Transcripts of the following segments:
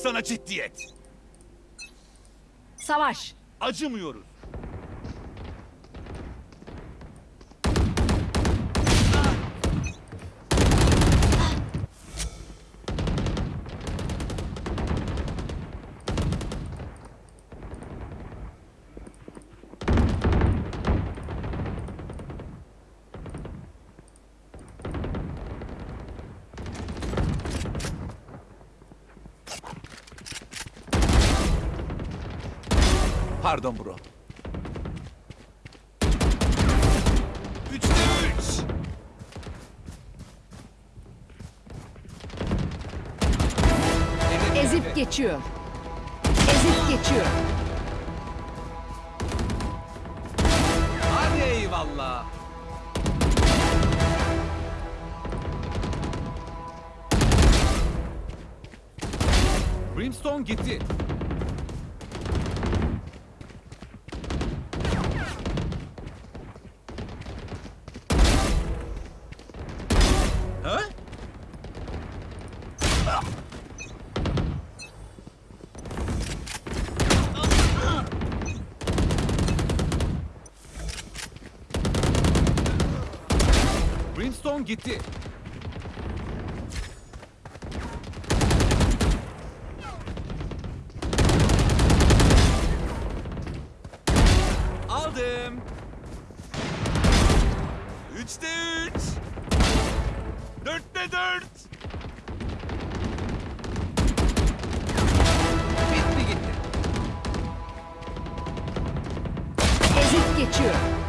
sana ciddiyet. Savaş. Acımıyoruz. Pardon bro. Üçte üç. Ezip geçiyor. Ezip geçiyor. Hadi eyvallah. Brimstone gitti. Brimstone gitti. Aldım. Üçte üç. Dörtte dört. Bitti gitti. Ezip geçiyor.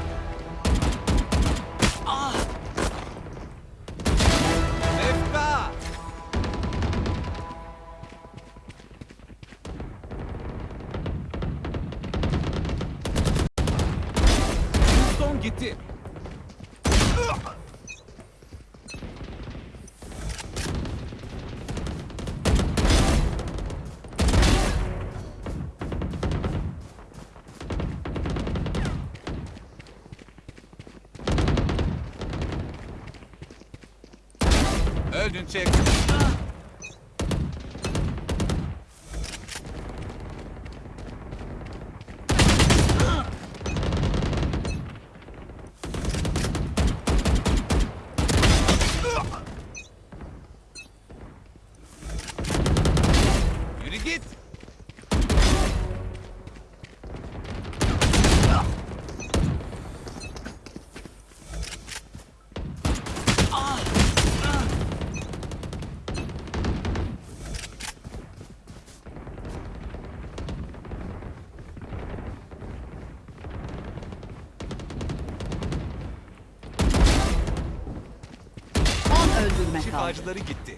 Gitti. Öldün çek. Kaldı. Şifacıları gitti.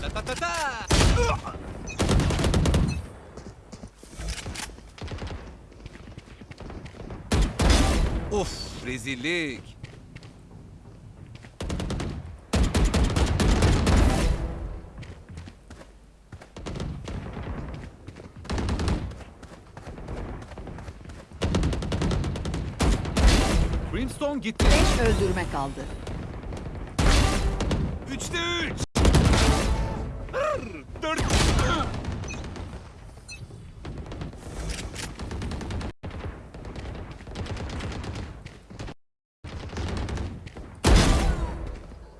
Ta ta ta ta. Of rezillik. Brimstone gitti. Beş öldürme kaldı. Üçte üç. Dört.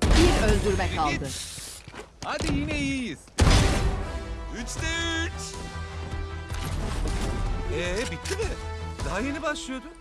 Bir öldürme kaldı. Hadi yine iyiyiz. Üçte üç. Ee bitti mi? Daha yeni başlıyordu.